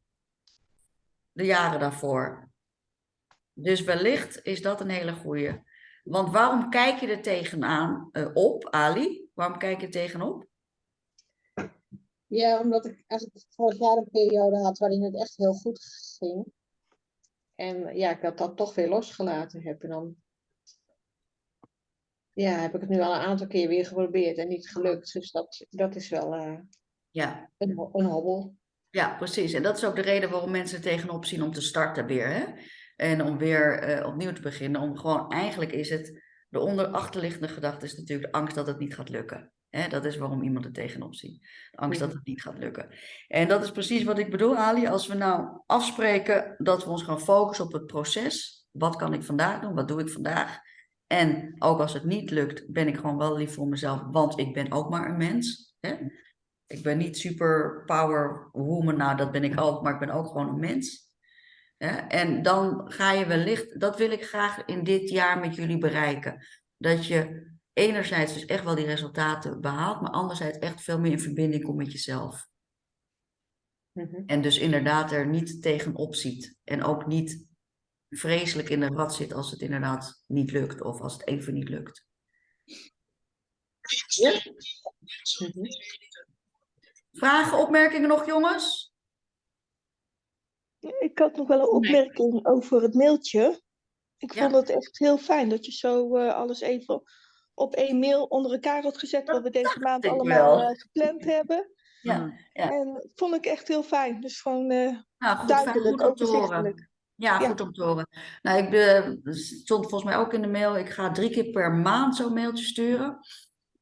de jaren daarvoor. Dus wellicht is dat een hele goeie. Want waarom kijk je er tegenaan eh, op, Ali? Waarom kijk je er tegenop? Ja, omdat ik eigenlijk vorig jaar een periode had waarin het echt heel goed ging. En ja, ik dat dan toch weer losgelaten heb. En dan ja, heb ik het nu al een aantal keer weer geprobeerd en niet gelukt. Dus dat, dat is wel eh, Ja, een, een hobbel. Ja, precies. En dat is ook de reden waarom mensen er tegenop zien om te starten weer. Hè? En om weer eh, opnieuw te beginnen. Om gewoon, eigenlijk is het, de onder achterliggende gedachte is natuurlijk de angst dat het niet gaat lukken. Hè? Dat is waarom iemand er tegenop ziet. De angst dat het niet gaat lukken. En dat is precies wat ik bedoel, Ali. Als we nou afspreken dat we ons gaan focussen op het proces. Wat kan ik vandaag doen? Wat doe ik vandaag? En ook als het niet lukt, ben ik gewoon wel lief voor mezelf, want ik ben ook maar een mens. Hè? Ik ben niet super power woman, nou dat ben ik ook, maar ik ben ook gewoon een mens. En dan ga je wellicht, dat wil ik graag in dit jaar met jullie bereiken. Dat je enerzijds dus echt wel die resultaten behaalt, maar anderzijds echt veel meer in verbinding komt met jezelf. Mhm. En dus inderdaad er niet tegenop ziet. En ook niet vreselijk in de rat zit als het inderdaad niet lukt of als het even niet lukt. Mhm. Vragen, opmerkingen nog, jongens? Ik had nog wel een Nee. opmerking over het mailtje. Ik Ja. vond het echt heel fijn dat je zo eh, alles even op één mail onder elkaar had gezet, wat we deze maand allemaal eh, gepland hebben. Ja, ja. En dat vond ik echt heel fijn. Dus gewoon eh, Nou, goed, duidelijk, overzichtelijk. Ja, Ja. goed om te horen. Nou, ik stond volgens mij ook in de mail, ik ga drie keer per maand zo'n mailtje sturen.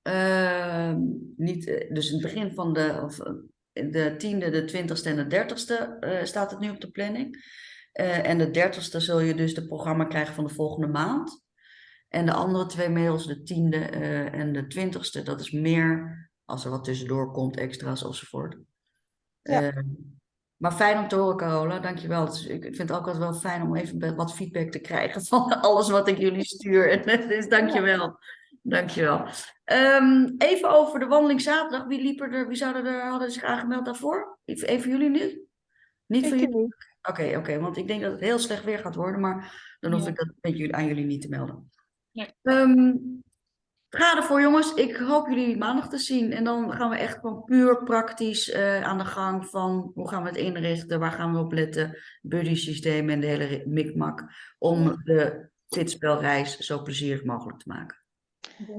Ehm, niet, eh, dus in het begin van de, of, eh, de tiende, de twintigste en de dertigste eh, staat het nu op de planning. En de dertigste zul je dus de programma krijgen van de volgende maand. En de andere twee mails, de tiende en de twintigste, dat is meer als er wat tussendoor komt, extra's enzovoort. Ja. Ehm, maar fijn om te horen, Carola. Dankjewel. Ik vind het ook altijd wel fijn om even wat feedback te krijgen van alles wat ik jullie stuur. Dus dankjewel. Dankjewel. Ehm even over de wandeling zaterdag. Wie, liep er, wie zouden er, hadden zich aangemeld daarvoor? Even jullie nu? Niet voor jullie? Oké, oké. Want ik denk dat het heel slecht weer gaat worden. Maar dan hoef Ja. ik dat met jullie, aan jullie niet te melden. Nee. Ehm, ga ervoor, jongens. Ik hoop jullie maandag te zien. En dan gaan we echt gewoon puur praktisch eh, aan de gang van hoe gaan we het inrichten, waar gaan we op letten, buddy systeem en de hele mikmak, om de fitspelreis zo plezierig mogelijk te maken.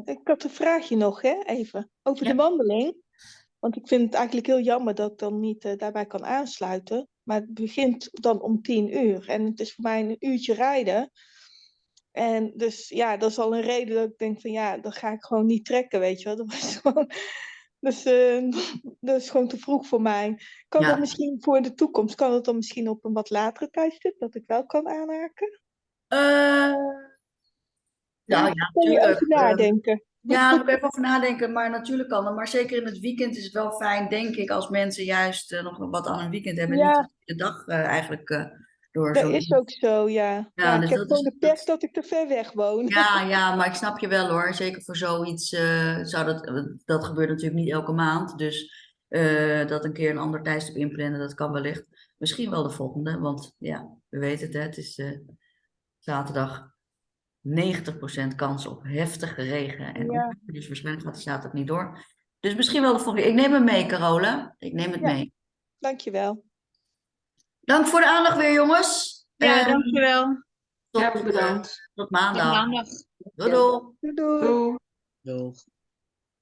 Ik had een vraagje nog, hè, even. Over Ja. de wandeling. Want ik vind het eigenlijk heel jammer dat ik dan niet eh, daarbij kan aansluiten. Maar het begint dan om tien uur. En het is voor mij een uurtje rijden. En dus ja, dat is al een reden dat ik denk van ja, dan ga ik gewoon niet trekken, weet je wel. Dat was gewoon, dus eh, dat is gewoon te vroeg voor mij. Kan Ja. dat misschien voor de toekomst, kan dat dan misschien op een wat latere tijdstip, dat ik wel kan aanhaken? Eh, nou ja, je natuurlijk. even eh, nadenken? Ja, daar moet ik even over nadenken, maar natuurlijk kan dat. Maar zeker in het weekend is het wel fijn, denk ik, als mensen juist eh, nog wat aan een weekend hebben. En Ja. niet de dag eh, eigenlijk eh, door Dat zo. is ook zo, ja. ja, dus ik heb dat gewoon is- de pech dat ik te ver weg woon. Ja, ja, maar ik snap je wel hoor. Zeker voor zoiets zou dat, dat gebeurt natuurlijk niet elke maand. Dus dat een keer een ander tijdstip inplannen, dat kan wellicht. Misschien wel de volgende, want ja, we weten het, hè, het is zaterdag. 90% kans op heftige regen. En Ja. dus waarschijnlijk gaat de zaterdag niet door. Dus misschien wel de volgende. Ik neem hem mee, Carola. Ik neem het Ja. mee. Dankjewel. Dank voor de aandacht weer, jongens. Ja, Eh, dankjewel. tot, Ja, eh, bedankt. tot Tot maandag. maandag. Doei doei. Doei doei.